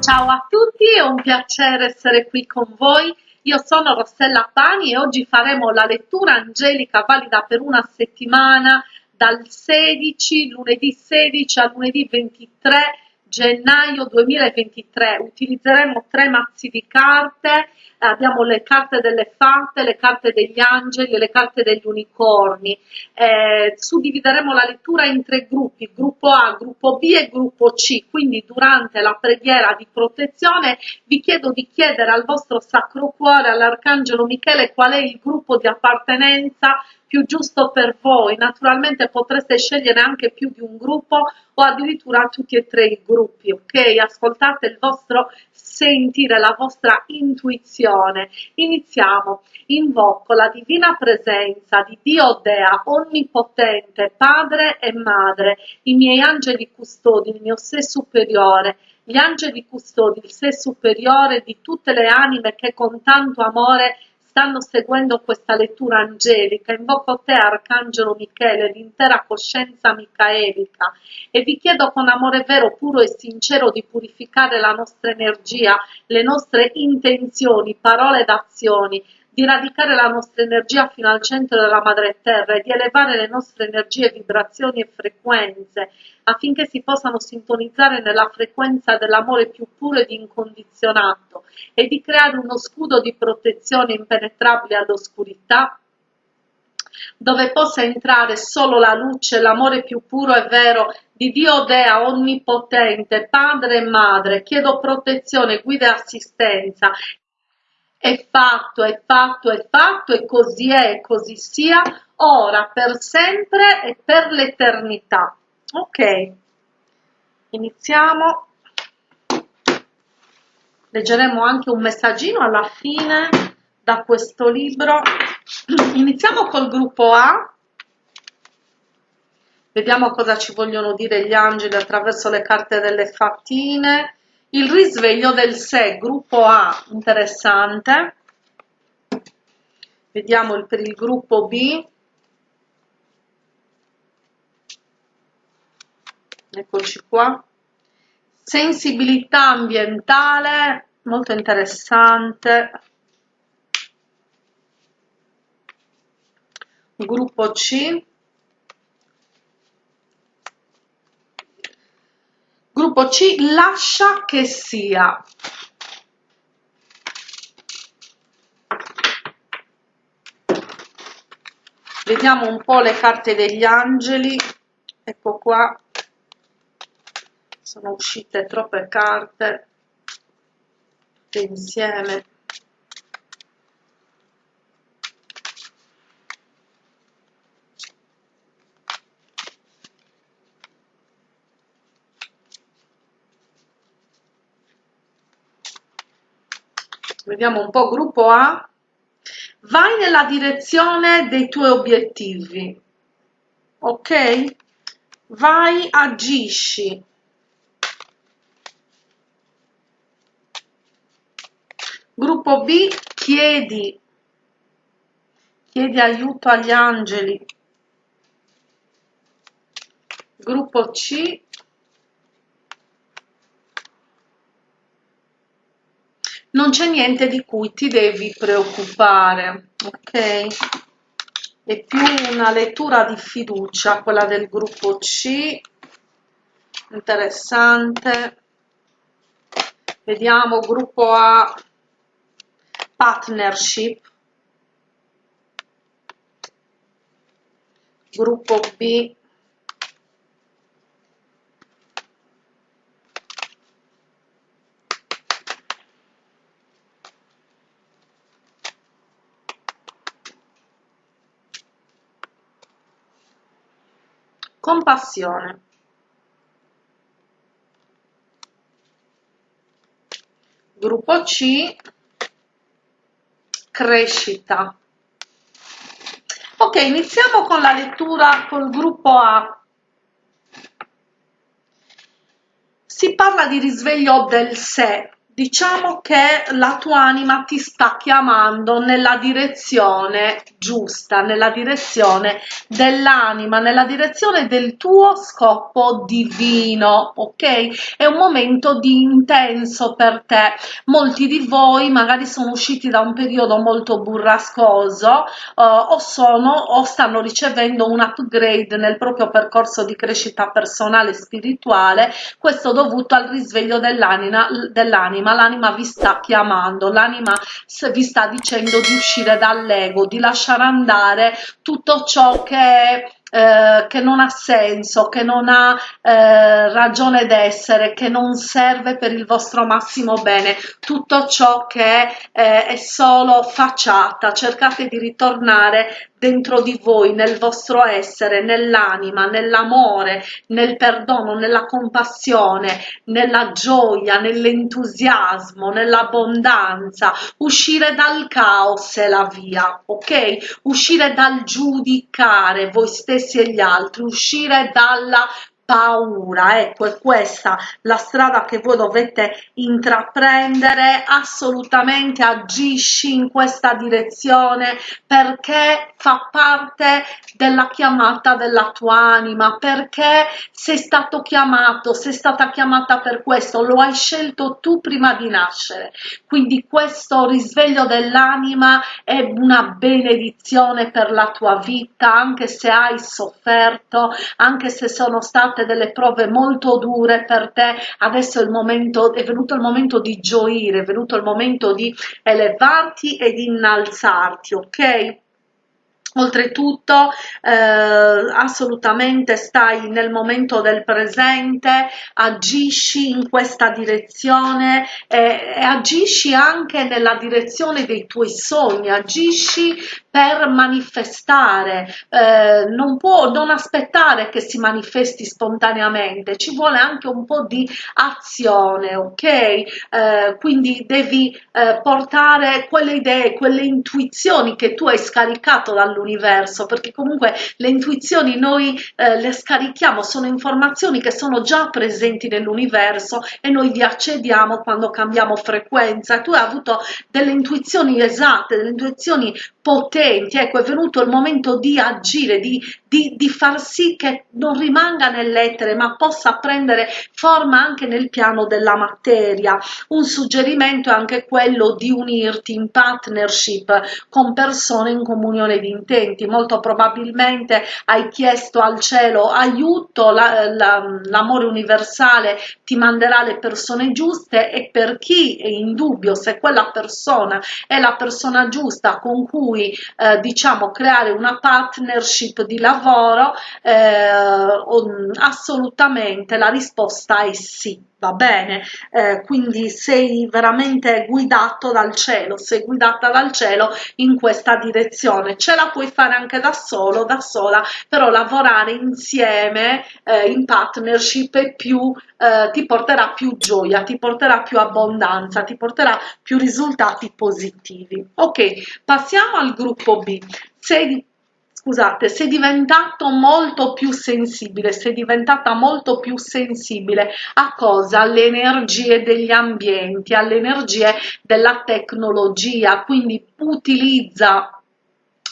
Ciao a tutti, è un piacere essere qui con voi. Io sono Rossella Pani e oggi faremo la lettura angelica valida per una settimana dal 16, lunedì 16 al lunedì 23 gennaio 2023. Utilizzeremo tre mazzi di carte, abbiamo le carte delle fate, le carte degli angeli e le carte degli unicorni. Eh, suddivideremo la lettura in tre gruppi, gruppo A, gruppo B e gruppo C, quindi durante la preghiera di protezione vi chiedo di chiedere al vostro Sacro Cuore, all'Arcangelo Michele, qual è il gruppo di appartenenza più giusto per voi. Naturalmente potreste scegliere anche più di un gruppo o addirittura tutti e tre i gruppi, ok? Ascoltate il vostro sentire, la vostra intuizione. Iniziamo. Invoco la divina presenza di Dio Dea, onnipotente, Padre e Madre, i miei angeli custodi, il mio sé superiore, gli angeli custodi, il sé superiore di tutte le anime che con tanto amore stanno seguendo questa lettura angelica, invoco te Arcangelo Michele, l'intera coscienza micaelica. E vi chiedo con amore vero, puro e sincero di purificare la nostra energia, le nostre intenzioni, parole ed azioni, di radicare la nostra energia fino al centro della madre terra e di elevare le nostre energie, vibrazioni e frequenze affinché si possano sintonizzare nella frequenza dell'amore più puro ed incondizionato e di creare uno scudo di protezione impenetrabile all'oscurità dove possa entrare solo la luce, l'amore più puro e vero di Dio Dea Onnipotente, Padre e Madre. Chiedo protezione, guida e assistenza è fatto, è fatto, è fatto e così è e così sia, ora, per sempre e per l'eternità. Ok, iniziamo. Leggeremo anche un messaggino alla fine da questo libro. Iniziamo col gruppo A. Vediamo cosa ci vogliono dire gli angeli attraverso le carte delle fattine il risveglio del sé, gruppo A, interessante. Vediamo il, per il gruppo B. Eccoci qua. Sensibilità ambientale, molto interessante. Gruppo C. Gruppo C, lascia che sia. Vediamo un po' le carte degli angeli. Ecco qua. Sono uscite troppe carte insieme. Vediamo un po' gruppo A, vai nella direzione dei tuoi obiettivi, ok? Vai, agisci. Gruppo B, chiedi, chiedi aiuto agli angeli. Gruppo C, non c'è niente di cui ti devi preoccupare, ok? È più una lettura di fiducia, quella del gruppo C, interessante. Vediamo gruppo A, partnership. Gruppo B, compassione. Gruppo C crescita. Ok iniziamo con la lettura col gruppo A. Si parla di risveglio del sé diciamo che la tua anima ti sta chiamando nella direzione giusta, nella direzione dell'anima, nella direzione del tuo scopo divino, ok? È un momento di intenso per te. Molti di voi magari sono usciti da un periodo molto burrascoso uh, o sono o stanno ricevendo un upgrade nel proprio percorso di crescita personale e spirituale, questo dovuto al risveglio dell'anima, dell'anima l'anima, l'anima vi sta chiamando, l'anima vi sta dicendo di uscire dall'ego, di lasciare andare tutto ciò che eh, che non ha senso, che non ha eh, ragione d'essere, che non serve per il vostro massimo bene, tutto ciò che eh, è solo facciata, cercate di ritornare dentro di voi, nel vostro essere, nell'anima, nell'amore, nel perdono, nella compassione, nella gioia, nell'entusiasmo, nell'abbondanza, uscire dal caos è la via, ok? Uscire dal giudicare voi stessi e gli altri, uscire dalla paura ecco è questa la strada che voi dovete intraprendere assolutamente agisci in questa direzione perché fa parte della chiamata della tua anima perché sei stato chiamato sei stata chiamata per questo lo hai scelto tu prima di nascere. Quindi questo risveglio dell'anima è una benedizione per la tua vita anche se hai sofferto anche se sono state state delle prove molto dure per te, adesso è, il momento, è venuto il momento di gioire, è venuto il momento di elevarti e di innalzarti, ok? Oltretutto eh, assolutamente stai nel momento del presente, agisci in questa direzione e, e agisci anche nella direzione dei tuoi sogni, agisci per manifestare, eh, non può non aspettare che si manifesti spontaneamente, ci vuole anche un po' di azione, ok? Eh, quindi devi eh, portare quelle idee, quelle intuizioni che tu hai scaricato dall'universo, perché comunque le intuizioni noi eh, le scarichiamo, sono informazioni che sono già presenti nell'universo e noi vi accediamo quando cambiamo frequenza. Tu hai avuto delle intuizioni esatte, delle intuizioni potenti, ecco è venuto il momento di agire, di, di, di far sì che non rimanga nell'etere ma possa prendere forma anche nel piano della materia. Un suggerimento è anche quello di unirti in partnership con persone in comunione di intenti, molto probabilmente hai chiesto al cielo aiuto, l'amore la, la, universale ti manderà le persone giuste e per chi è in dubbio se quella persona è la persona giusta con cui cui eh, diciamo creare una partnership di lavoro eh, assolutamente la risposta è sì va bene. Eh, quindi sei veramente guidato dal cielo sei guidata dal cielo in questa direzione. Ce la puoi fare anche da solo da sola però lavorare insieme eh, in partnership è più eh, ti porterà più gioia ti porterà più abbondanza ti porterà più risultati positivi. Ok passiamo al gruppo b. Sei scusate, sei diventato molto più sensibile, sei diventata molto più sensibile a cosa? Alle energie degli ambienti, alle energie della tecnologia, quindi utilizza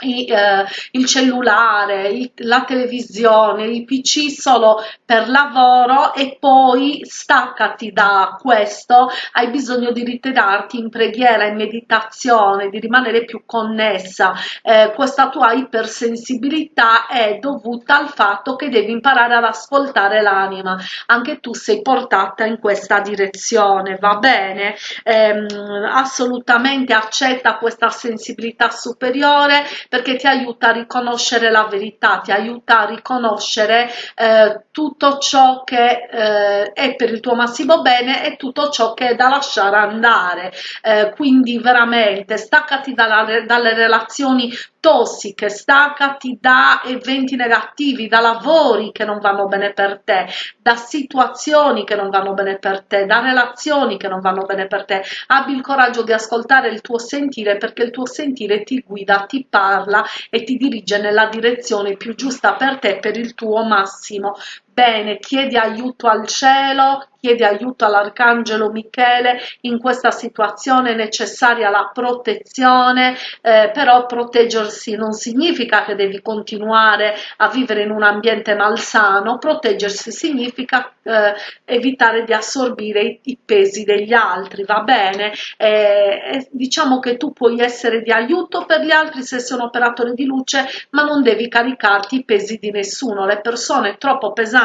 eh, il cellulare, la televisione, il pc solo per lavoro e poi staccati da questo, hai bisogno di ritirarti in preghiera, in meditazione, di rimanere più connessa. Eh, questa tua ipersensibilità è dovuta al fatto che devi imparare ad ascoltare l'anima. Anche tu sei portata in questa direzione, va bene? Eh, assolutamente accetta questa sensibilità superiore perché ti aiuta a riconoscere la verità, ti aiuta a riconoscere eh, tutto ciò che eh, è per il tuo massimo bene e tutto ciò che è da lasciare andare. Eh, quindi veramente staccati dalla, dalle relazioni tossiche, staccati da eventi negativi, da lavori che non vanno bene per te, da situazioni che non vanno bene per te, da relazioni che non vanno bene per te. Abbi il coraggio di ascoltare il tuo sentire perché il tuo sentire ti guida, ti parla e ti dirige nella direzione più giusta per te, per il tuo massimo bene, chiedi aiuto al cielo, chiedi aiuto all'Arcangelo Michele, in questa situazione necessaria la protezione, eh, però proteggersi non significa che devi continuare a vivere in un ambiente malsano, proteggersi significa eh, evitare di assorbire i, i, pesi degli altri, va bene? Eh, diciamo che tu puoi essere di aiuto per gli altri se sono operatori di luce, ma non devi caricarti i pesi di nessuno, le persone troppo pesanti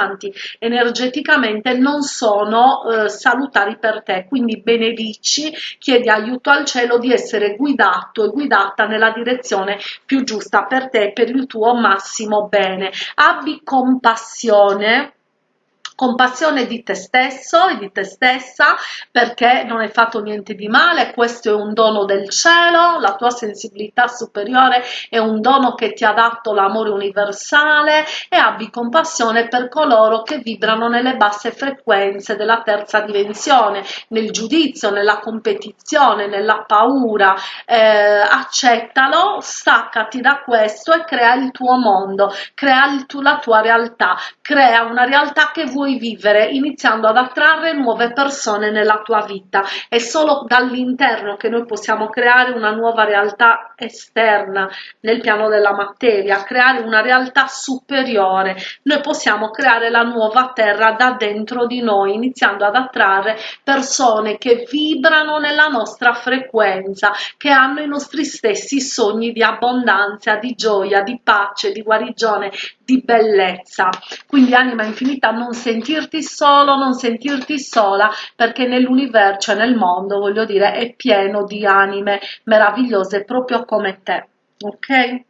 energeticamente non sono eh, salutari per te, quindi benedici, chiedi aiuto al cielo di essere guidato e guidata nella direzione più giusta per te, per il tuo massimo bene. Abbi compassione compassione di te stesso e di te stessa perché non hai fatto niente di male, questo è un dono del cielo, la tua sensibilità superiore è un dono che ti ha dato l'amore universale e abbi compassione per coloro che vibrano nelle basse frequenze della terza dimensione, nel giudizio, nella competizione, nella paura, eh, accettalo, staccati da questo e crea il tuo mondo, crea tu, la tua realtà, crea una realtà che vuoi puoi vivere iniziando ad attrarre nuove persone nella tua vita. È solo dall'interno che noi possiamo creare una nuova realtà esterna nel piano della materia, creare una realtà superiore. Noi possiamo creare la nuova terra da dentro di noi, iniziando ad attrarre persone che vibrano nella nostra frequenza, che hanno i nostri stessi sogni di abbondanza, di gioia, di pace, di guarigione, di bellezza. Quindi anima infinita non sentirti solo, non sentirti sola, perché nell'universo, cioè nel mondo, voglio dire, è pieno di anime meravigliose proprio come te. Ok?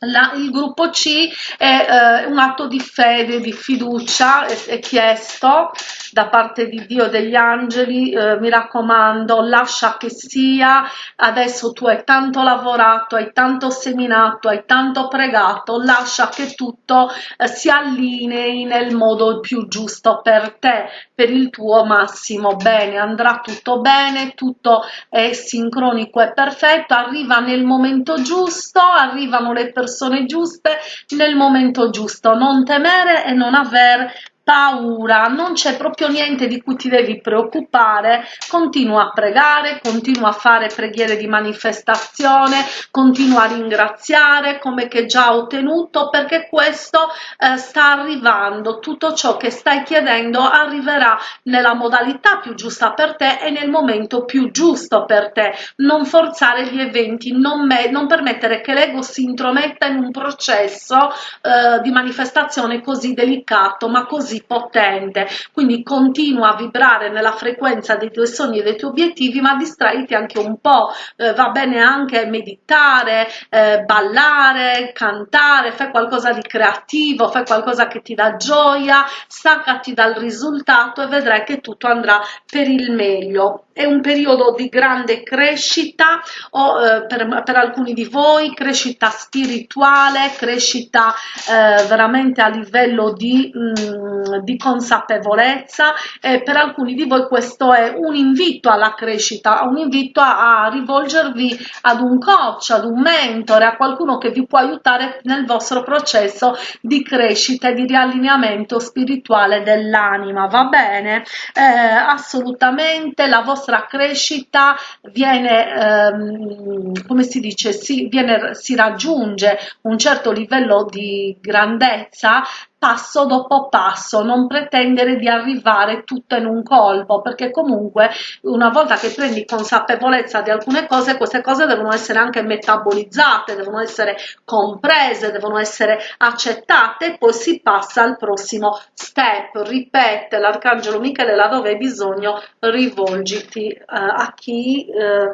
La, il gruppo C è eh, un atto di fede, di fiducia, è, è, chiesto da parte di Dio degli angeli, eh, mi raccomando, lascia che sia, adesso tu hai tanto lavorato, hai tanto seminato, hai tanto pregato, lascia che tutto eh, si allinei nel modo più giusto per te, per il tuo massimo. Bene, andrà tutto bene, tutto è sincronico e perfetto, arriva nel momento giusto, arrivano le persone giuste nel momento giusto, non temere e non aver paura, non c'è proprio niente di cui ti devi preoccupare, continua a pregare, continua a fare preghiere di manifestazione, continua a ringraziare come che già ottenuto perché questo eh, sta arrivando, tutto ciò che stai chiedendo arriverà nella modalità più giusta per te e nel momento più giusto per te, non forzare gli eventi, non, non permettere che l'ego si intrometta in un processo eh, di manifestazione così delicato ma così così potente, quindi continua a vibrare nella frequenza dei tuoi sogni e dei tuoi obiettivi, ma distraiti anche un po', eh, va bene anche meditare, eh, ballare, cantare, fai qualcosa di creativo, fai qualcosa che ti dà gioia, staccati dal risultato e vedrai che tutto andrà per il meglio. È un periodo di grande crescita o eh, per, per, alcuni di voi crescita spirituale, crescita eh, veramente a livello di, mm, di consapevolezza e per alcuni di voi questo è un invito alla crescita, un invito a, a rivolgervi ad un coach, ad un mentore, a qualcuno che vi può aiutare nel vostro processo di crescita e di riallineamento spirituale dell'anima, va bene? Eh, assolutamente la vostra vostra crescita viene, ehm, come si dice, si, viene, si raggiunge un certo livello di grandezza passo dopo passo, non pretendere di arrivare tutto in un colpo, perché comunque una volta che prendi consapevolezza di alcune cose, queste cose devono essere anche metabolizzate, devono essere comprese, devono essere accettate e poi si passa al prossimo step. Ripete l'arcangelo Michele laddove hai bisogno, rivolgiti eh, a chi eh,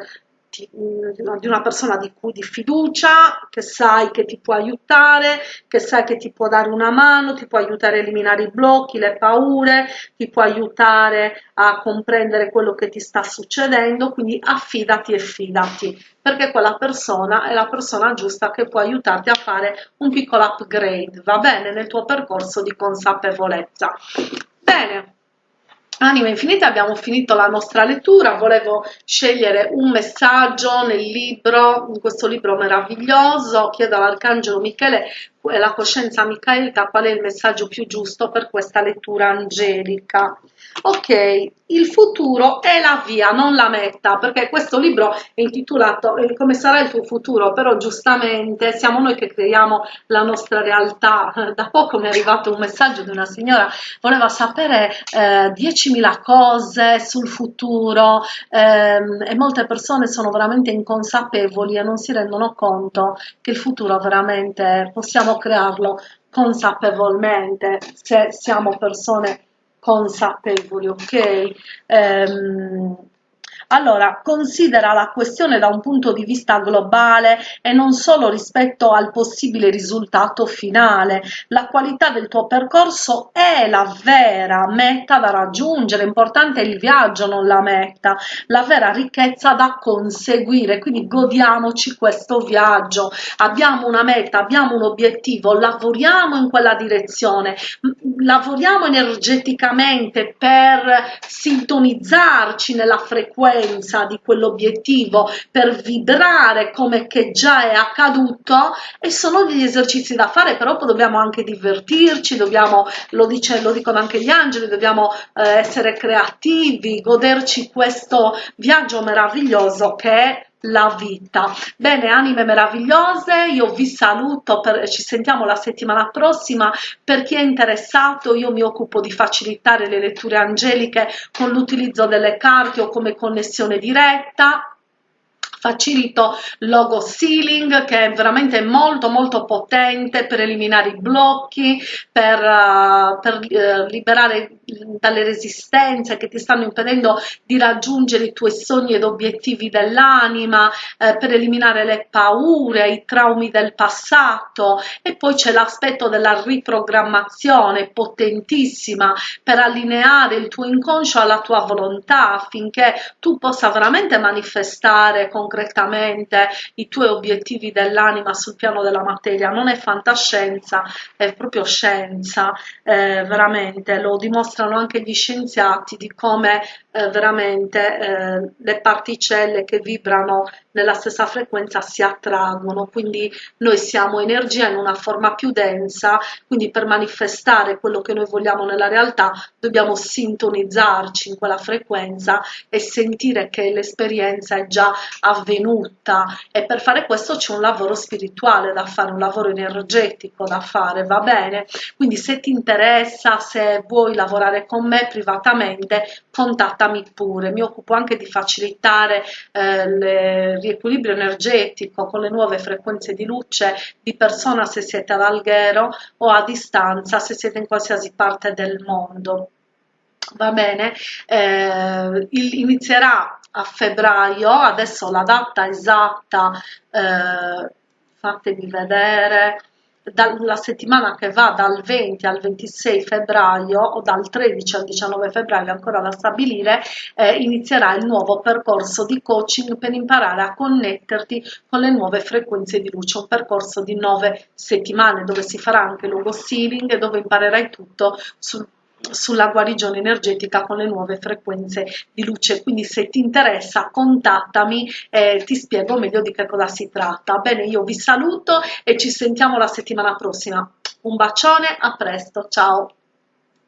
di una persona di cui di fiducia, che sai che ti può aiutare, che sai che ti può dare una mano, ti può aiutare a eliminare i blocchi, le paure, ti può aiutare a comprendere quello che ti sta succedendo, quindi affidati e fidati, perché quella persona è la persona giusta che può aiutarti a fare un piccolo upgrade, va bene, nel tuo percorso di consapevolezza. Bene, Anima Infinita abbiamo finito la nostra lettura, volevo scegliere un messaggio nel libro, in questo libro meraviglioso, chiedo all'Arcangelo Michele la coscienza micaelica qual è il messaggio più giusto per questa lettura angelica. Ok, il futuro è la via, non la meta, perché questo libro è intitolato eh, Come sarà il tuo futuro, però giustamente siamo noi che creiamo la nostra realtà. Da poco mi è arrivato un messaggio di una signora, voleva sapere eh, 10.000 cose sul futuro ehm, e molte persone sono veramente inconsapevoli e non si rendono conto che il futuro veramente possiamo crearlo consapevolmente se siamo persone consapevoli, ok? Um, allora, considera la questione da un punto di vista globale e non solo rispetto al possibile risultato finale. La qualità del tuo percorso è la vera meta da raggiungere, importante è il viaggio, non la meta, la vera ricchezza da conseguire, quindi godiamoci questo viaggio. Abbiamo una meta, abbiamo un obiettivo, lavoriamo in quella direzione, lavoriamo energeticamente per sintonizzarci nella frequenza frequenza di quell'obiettivo per vibrare come che già è accaduto e sono degli esercizi da fare però dobbiamo anche divertirci dobbiamo lo, dice, lo dicono anche gli angeli dobbiamo eh, essere creativi goderci questo viaggio meraviglioso che è la vita. Bene, anime meravigliose, io vi saluto, per, ci sentiamo la settimana prossima. Per chi è interessato, io mi occupo di facilitare le letture angeliche con l'utilizzo delle carte o come connessione diretta facilito logo sealing che è veramente molto molto potente per eliminare i blocchi per, uh, per uh, liberare dalle resistenze che ti stanno impedendo di raggiungere i tuoi sogni ed obiettivi dell'anima eh, per eliminare le paure i traumi del passato. E poi c'è l'aspetto della riprogrammazione potentissima per allineare il tuo inconscio alla tua volontà affinché tu possa veramente manifestare con concretamente i tuoi obiettivi dell'anima sul piano della materia, non è fantascienza, è proprio scienza, eh, veramente, lo dimostrano anche gli scienziati di come eh, veramente eh, le particelle che vibrano nella stessa frequenza si attraggono, quindi noi siamo energia in una forma più densa, quindi per manifestare quello che noi vogliamo nella realtà dobbiamo sintonizzarci in quella frequenza e sentire che l'esperienza è già avvenuta e per fare questo c'è un lavoro spirituale da fare, un lavoro energetico da fare, va bene? Quindi se ti interessa, se vuoi lavorare con me privatamente, contattami pure, mi occupo anche di facilitare eh, le riequilibrio energetico con le nuove frequenze di luce di persona se siete ad Alghero o a distanza se siete in qualsiasi parte del mondo. Va bene, eh, inizierà a febbraio, adesso la data esatta eh, fatemi vedere, dalla settimana che va dal 20 al 26 febbraio o dal 13 al 19 febbraio ancora da stabilire eh, inizierà il nuovo percorso di coaching per imparare a connetterti con le nuove frequenze di luce un percorso di nove settimane dove si farà anche logo sealing e dove imparerai tutto sul sulla guarigione energetica con le nuove frequenze di luce. Quindi se ti interessa contattami e ti spiego meglio di che cosa si tratta. Bene io vi saluto e ci sentiamo la settimana prossima. Un bacione a presto ciao